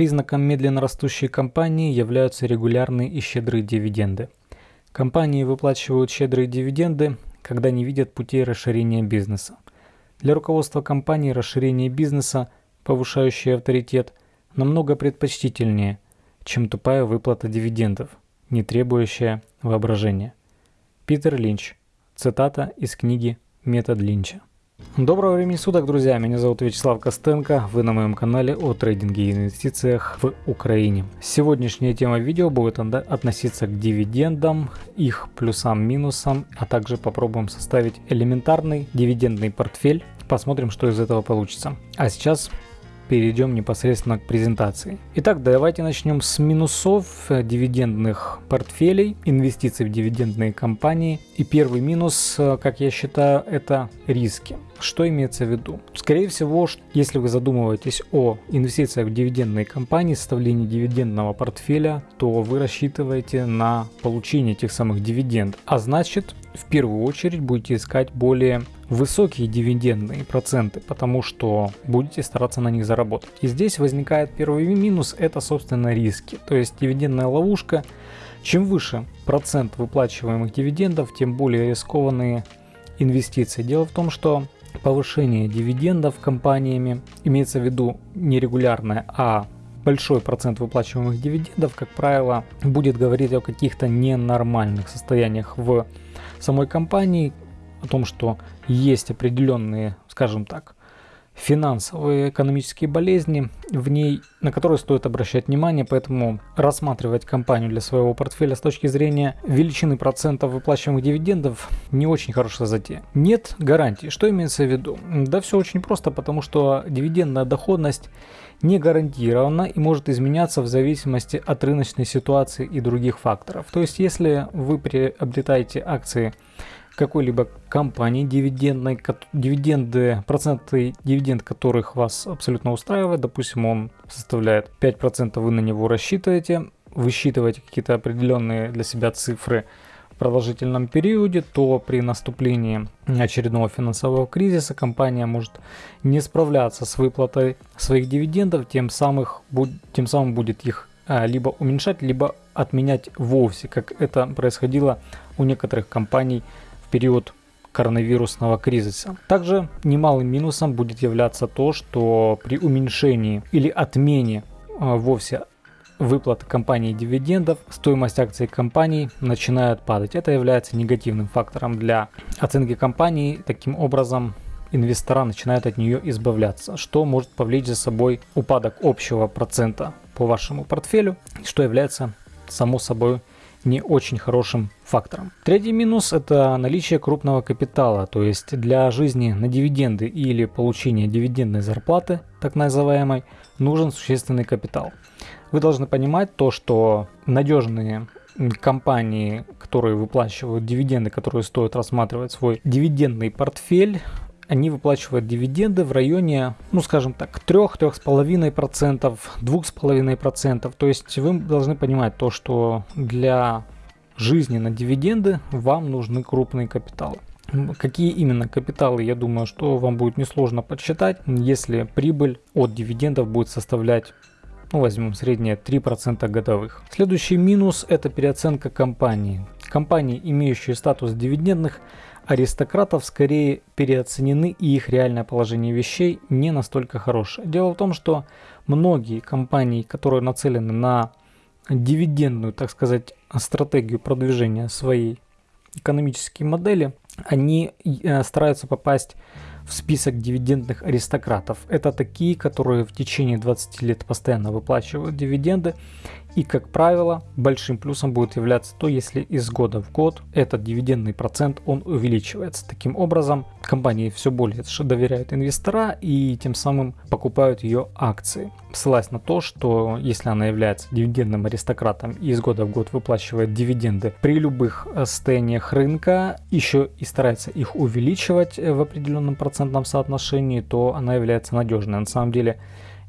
Признаком медленно растущей компании являются регулярные и щедрые дивиденды. Компании выплачивают щедрые дивиденды, когда не видят путей расширения бизнеса. Для руководства компании расширение бизнеса, повышающее авторитет, намного предпочтительнее, чем тупая выплата дивидендов, не требующая воображения. Питер Линч. Цитата из книги «Метод Линча». Доброго времени суток, друзья! Меня зовут Вячеслав Костенко. Вы на моем канале о трейдинге и инвестициях в Украине. Сегодняшняя тема видео будет относиться к дивидендам, их плюсам, минусам, а также попробуем составить элементарный дивидендный портфель. Посмотрим, что из этого получится. А сейчас перейдем непосредственно к презентации. Итак, давайте начнем с минусов э, дивидендных портфелей, инвестиций в дивидендные компании. И первый минус, э, как я считаю, это риски. Что имеется в виду? Скорее всего, если вы задумываетесь о инвестициях в дивидендные компании, составлении дивидендного портфеля, то вы рассчитываете на получение тех самых дивидендов. А значит, в первую очередь будете искать более высокие дивидендные проценты, потому что будете стараться на них заработать. И здесь возникает первый минус, это собственно риски. То есть дивидендная ловушка. Чем выше процент выплачиваемых дивидендов, тем более рискованные инвестиции. Дело в том, что повышение дивидендов компаниями имеется в виду не регулярное, а большой процент выплачиваемых дивидендов, как правило, будет говорить о каких-то ненормальных состояниях в самой компании, о том, что есть определенные, скажем так, финансовые экономические болезни в ней, на которые стоит обращать внимание, поэтому рассматривать компанию для своего портфеля с точки зрения величины процентов выплачиваемых дивидендов не очень хорошая затея. Нет гарантии. Что имеется в виду? Да все очень просто, потому что дивидендная доходность не гарантирована и может изменяться в зависимости от рыночной ситуации и других факторов. То есть, если вы приобретаете акции какой-либо компании дивидендной, дивиденды, проценты дивиденд которых вас абсолютно устраивает, допустим, он составляет 5%, вы на него рассчитываете, высчитываете какие-то определенные для себя цифры в продолжительном периоде, то при наступлении очередного финансового кризиса компания может не справляться с выплатой своих дивидендов, тем, самых, тем самым будет их а, либо уменьшать, либо отменять вовсе, как это происходило у некоторых компаний период коронавирусного кризиса. Также немалым минусом будет являться то, что при уменьшении или отмене э, вовсе выплаты компании дивидендов, стоимость акций компании начинает падать. Это является негативным фактором для оценки компании. Таким образом, инвестора начинают от нее избавляться, что может повлечь за собой упадок общего процента по вашему портфелю, что является само собой не очень хорошим фактором. Третий минус – это наличие крупного капитала, то есть для жизни на дивиденды или получения дивидендной зарплаты, так называемой, нужен существенный капитал. Вы должны понимать то, что надежные компании, которые выплачивают дивиденды, которые стоит рассматривать свой дивидендный портфель, они выплачивают дивиденды в районе, ну скажем так, 3-3,5%, 2,5%. То есть вы должны понимать то, что для жизни на дивиденды вам нужны крупные капиталы. Какие именно капиталы, я думаю, что вам будет несложно подсчитать, если прибыль от дивидендов будет составлять ну, возьмем среднее 3% годовых. Следующий минус – это переоценка компании. Компании, имеющие статус дивидендных, аристократов скорее переоценены и их реальное положение вещей не настолько хорошее. Дело в том, что многие компании, которые нацелены на дивидендную, так сказать, стратегию продвижения своей экономической модели, они э, стараются попасть в список дивидендных аристократов. Это такие, которые в течение 20 лет постоянно выплачивают дивиденды и, как правило, большим плюсом будет являться то, если из года в год этот дивидендный процент он увеличивается. Таким образом, компании все более доверяют инвестора и тем самым покупают ее акции. Ссылаясь на то, что если она является дивидендным аристократом и из года в год выплачивает дивиденды при любых э, состояниях рынка, еще и старается их увеличивать э, в определенном процентном соотношении, то она является надежной. На самом деле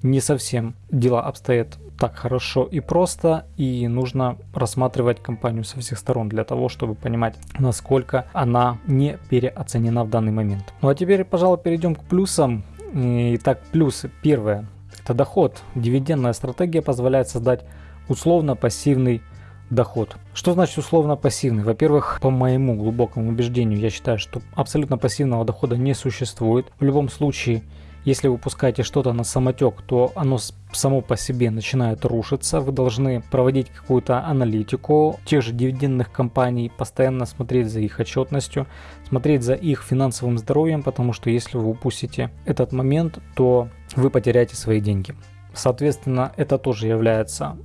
не совсем дела обстоят так хорошо и просто, и нужно рассматривать компанию со всех сторон для того, чтобы понимать, насколько она не переоценена в данный момент. Ну а теперь, пожалуй, перейдем к плюсам. Итак, плюсы. Первое. Это доход. Дивидендная стратегия позволяет создать условно-пассивный доход. Что значит условно пассивный? Во-первых, по моему глубокому убеждению, я считаю, что абсолютно пассивного дохода не существует. В любом случае, если вы пускаете что-то на самотек, то оно само по себе начинает рушиться. Вы должны проводить какую-то аналитику тех же дивидендных компаний, постоянно смотреть за их отчетностью, смотреть за их финансовым здоровьем, потому что если вы упустите этот момент, то вы потеряете свои деньги. Соответственно, это тоже является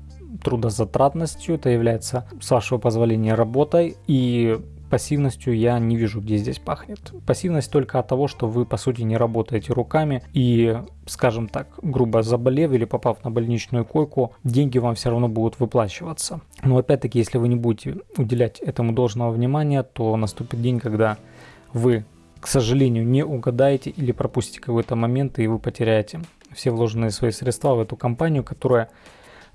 трудозатратностью, это является, с вашего позволения, работой. И пассивностью я не вижу, где здесь пахнет. Пассивность только от того, что вы по сути не работаете руками и, скажем так, грубо заболев или попав на больничную койку, деньги вам все равно будут выплачиваться. Но опять-таки, если вы не будете уделять этому должного внимания, то наступит день, когда вы, к сожалению, не угадаете или пропустите какой-то момент, и вы потеряете все вложенные свои средства в эту компанию, которая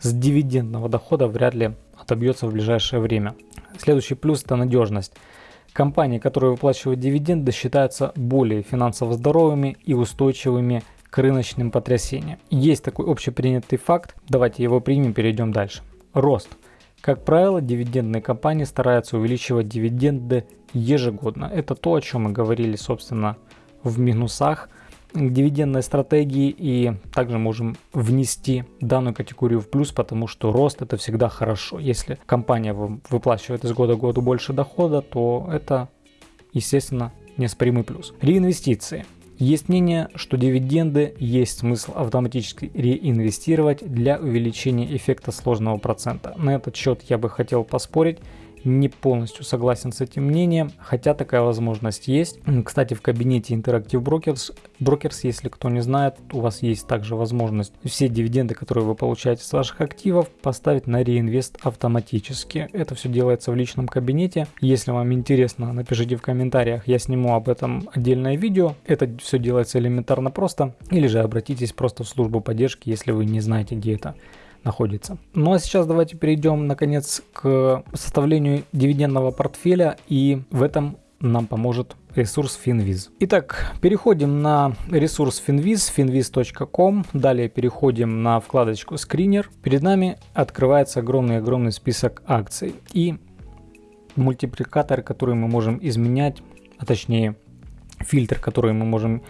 с дивидендного дохода вряд ли отобьется в ближайшее время. Следующий плюс – это надежность. Компании, которые выплачивают дивиденды, считаются более финансово здоровыми и устойчивыми к рыночным потрясениям. Есть такой общепринятый факт, давайте его примем, перейдем дальше. Рост. Как правило, дивидендные компании стараются увеличивать дивиденды ежегодно. Это то, о чем мы говорили, собственно, в минусах – дивидендной стратегии и также можем внести данную категорию в плюс, потому что рост это всегда хорошо. Если компания выплачивает из года в год больше дохода, то это, естественно, неоспоримый плюс. Реинвестиции. Есть мнение, что дивиденды есть смысл автоматически реинвестировать для увеличения эффекта сложного процента. На этот счет я бы хотел поспорить не полностью согласен с этим мнением, хотя такая возможность есть. Кстати, в кабинете Interactive Brokers, Brokers, если кто не знает, у вас есть также возможность все дивиденды, которые вы получаете с ваших активов, поставить на реинвест автоматически. Это все делается в личном кабинете. Если вам интересно, напишите в комментариях, я сниму об этом отдельное видео. Это все делается элементарно просто. Или же обратитесь просто в службу поддержки, если вы не знаете, где это находится. Ну а сейчас давайте перейдем наконец к составлению дивидендного портфеля и в этом нам поможет ресурс Finviz. Итак, переходим на ресурс Finviz, finviz.com. Далее переходим на вкладочку скринер. Перед нами открывается огромный-огромный список акций и мультипликатор, который мы можем изменять, а точнее фильтр, который мы можем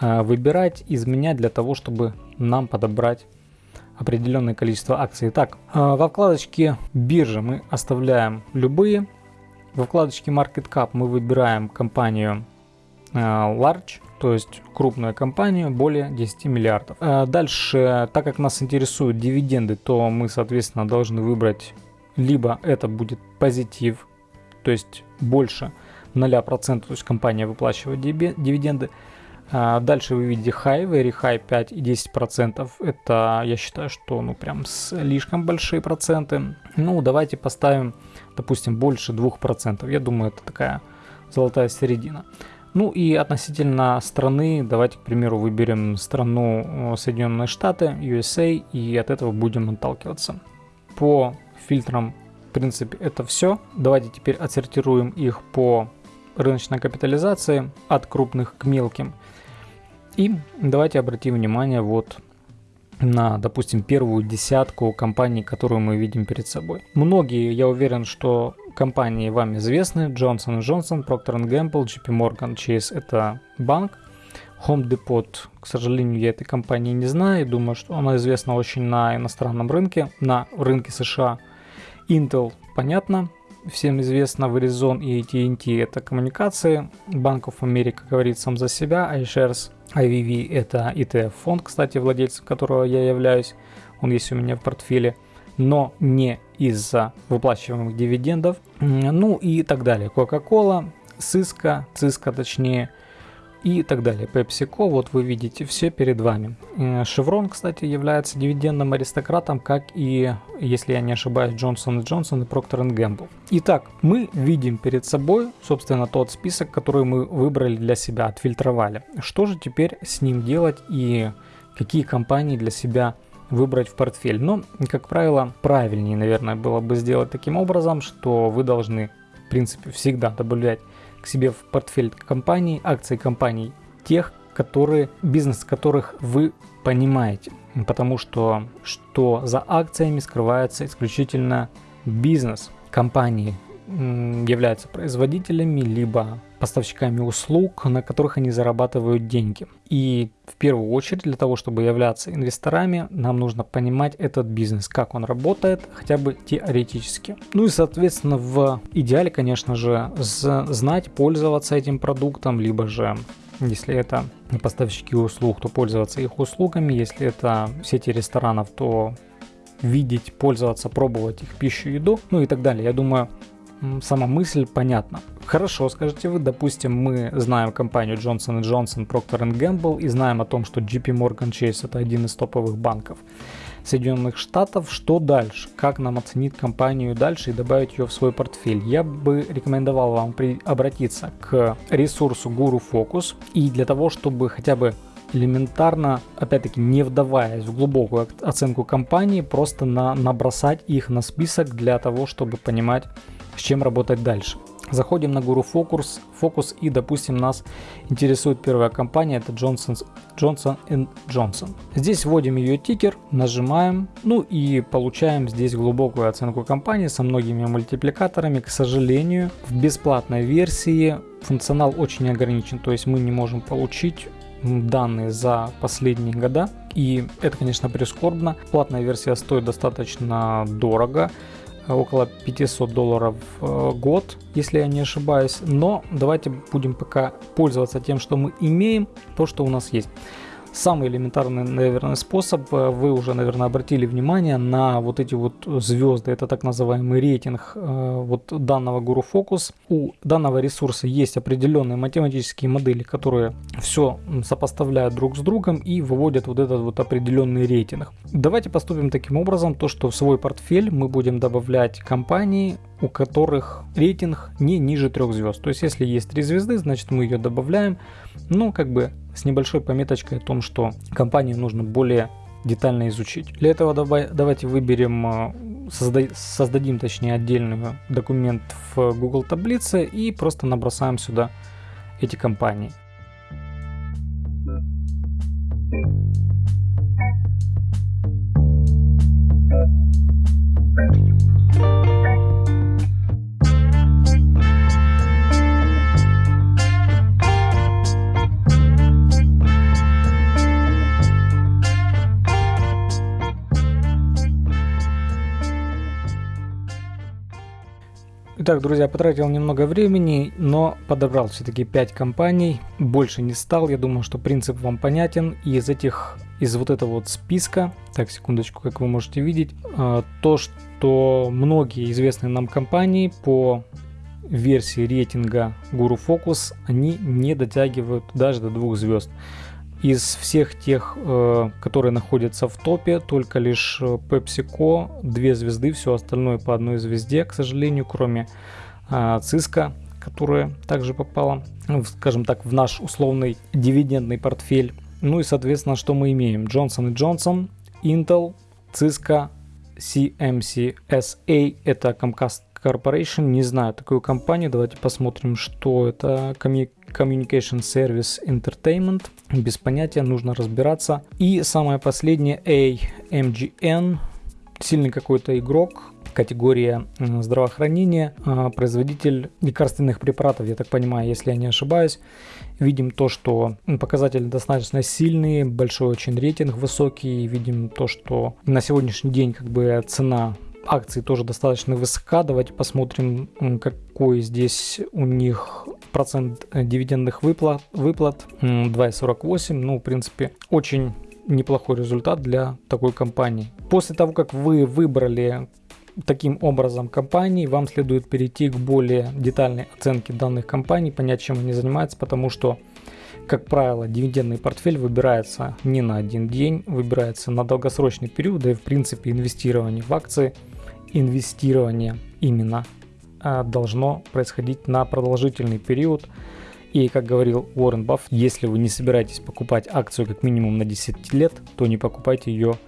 э, выбирать, изменять для того, чтобы нам подобрать определенное количество акций. Так, а, во вкладочке биржа мы оставляем любые. Во вкладочке Market Cap мы выбираем компанию а, Large, то есть крупную компанию, более 10 миллиардов. А, дальше, так как нас интересуют дивиденды, то мы, соответственно, должны выбрать либо это будет позитив, то есть больше 0%, то есть компания выплачивает дивиденды, дальше вы видите high, very high 5 и 10 процентов. Это, я считаю, что ну прям слишком большие проценты. Ну, давайте поставим, допустим, больше 2 процентов. Я думаю, это такая золотая середина. Ну и относительно страны, давайте, к примеру, выберем страну Соединенные Штаты, USA, и от этого будем отталкиваться. По фильтрам, в принципе, это все. Давайте теперь отсортируем их по рыночной капитализации от крупных к мелким. И давайте обратим внимание вот на, допустим, первую десятку компаний, которую мы видим перед собой. Многие, я уверен, что компании вам известны. Johnson Johnson, Procter Gamble, JP Morgan Chase – это банк. Home Depot, к сожалению, я этой компании не знаю. Думаю, что она известна очень на иностранном рынке, на рынке США. Intel, понятно, всем известно, Verizon и AT&T – это коммуникации. Of America говорит сам за себя, iShares IVV это ETF-фонд, кстати, владельцем которого я являюсь. Он есть у меня в портфеле. Но не из-за выплачиваемых дивидендов. Ну и так далее. Coca-Cola, Cisco, Cisco точнее – и так далее. PepsiCo, вот вы видите все перед вами. Э, кстати, является дивидендным аристократом, как и, если я не ошибаюсь, Johnson Johnson и Procter Gamble. Итак, мы видим перед собой, собственно, тот список, который мы выбрали для себя, отфильтровали. Что же теперь с ним делать и какие компании для себя выбрать в портфель? Но, как правило, правильнее, наверное, было бы сделать таким образом, что вы должны, в принципе, всегда добавлять себе в портфель компаний, акций компаний тех, которые, бизнес которых вы понимаете. Потому что что за акциями скрывается исключительно бизнес компании, являются производителями, либо поставщиками услуг, на которых они зарабатывают деньги. И в первую очередь для того, чтобы являться инвесторами, нам нужно понимать этот бизнес, как он работает, хотя бы теоретически. Ну и, соответственно, в идеале, конечно же, знать, пользоваться этим продуктом, либо же если это поставщики услуг, то пользоваться их услугами. Если это сети ресторанов, то видеть, пользоваться, пробовать их пищу, еду, ну и так далее. Я думаю, сама мысль понятна. Хорошо, скажете вы, допустим, мы знаем компанию Johnson Johnson, Procter Gamble и знаем о том, что JP Morgan Chase это один из топовых банков Соединенных Штатов. Что дальше? Как нам оценить компанию дальше и добавить ее в свой портфель? Я бы рекомендовал вам при... обратиться к ресурсу Guru Focus и для того, чтобы хотя бы элементарно, опять-таки не вдаваясь в глубокую оценку компании, просто на, набросать их на список для того, чтобы понимать, с чем работать дальше. Заходим на Guru Focus, Focus и, допустим, нас интересует первая компания, это Johnson, Johnson Johnson. Здесь вводим ее тикер, нажимаем, ну и получаем здесь глубокую оценку компании со многими мультипликаторами. К сожалению, в бесплатной версии функционал очень ограничен, то есть мы не можем получить данные за последние года. И это, конечно, прискорбно. Платная версия стоит достаточно дорого около 500 долларов в год, если я не ошибаюсь. Но давайте будем пока пользоваться тем, что мы имеем, то, что у нас есть. Самый элементарный, наверное, способ, э, вы уже, наверное, обратили внимание на вот эти вот звезды, это так называемый рейтинг э, вот данного Guru Focus. У данного ресурса есть определенные математические модели, которые все сопоставляют друг с другом и выводят вот этот вот определенный рейтинг. Давайте поступим таким образом, то что в свой портфель мы будем добавлять компании, у которых рейтинг не ниже трех звезд. То есть, если есть три звезды, значит мы ее добавляем, ну, как бы с небольшой пометочкой о том, что компанию нужно более детально изучить. Для этого давай, давайте выберем, э, созда, создадим точнее отдельный документ в Google таблице и просто набросаем сюда эти компании. Итак, друзья, потратил немного времени, но подобрал все-таки 5 компаний. Больше не стал. Я думаю, что принцип вам понятен. И из этих, из вот этого вот списка, так, секундочку, как вы можете видеть, э, то, что многие известные нам компании по версии рейтинга Guru Focus, они не дотягивают даже до двух звезд. Из всех тех, э, которые находятся в топе, только лишь э, PepsiCo, две звезды, все остальное по одной звезде, к сожалению, кроме э, Cisco, которая также попала, скажем так, в наш условный дивидендный портфель. Ну и, соответственно, что мы имеем? Johnson Johnson, Intel, Cisco, CMC SA, это Comcast Corporation, не знаю такую компанию, давайте посмотрим, что это Communication Service Entertainment, без понятия, нужно разбираться. И самое последнее, AMGN, сильный какой-то игрок, категория здравоохранения, а, производитель лекарственных препаратов, я так понимаю, если я не ошибаюсь. Видим то, что показатели достаточно сильные, большой очень рейтинг высокий. Видим то, что на сегодняшний день как бы цена акции тоже достаточно высока. Давайте посмотрим, какой здесь у них процент э, дивидендных выплат. выплат 2,48. Ну, в принципе, очень неплохой результат для такой компании. После того, как вы выбрали таким образом компании, вам следует перейти к более детальной оценке данных компаний, понять, чем они занимаются, потому что как правило, дивидендный портфель выбирается не на один день, выбирается на долгосрочный период, да и в принципе инвестирование в акции, инвестирование именно а, должно происходить на продолжительный период. И как говорил Уоррен Бафф, если вы не собираетесь покупать акцию как минимум на 10 лет, то не покупайте ее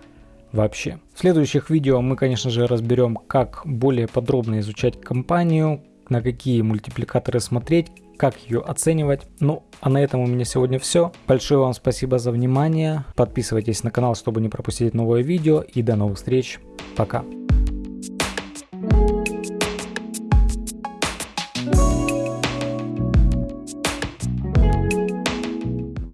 вообще. В следующих видео мы, конечно же, разберем, как более подробно изучать компанию, на какие мультипликаторы смотреть, как ее оценивать. Ну, а на этом у меня сегодня все. Большое вам спасибо за внимание. Подписывайтесь на канал, чтобы не пропустить новое видео. И до новых встреч. Пока.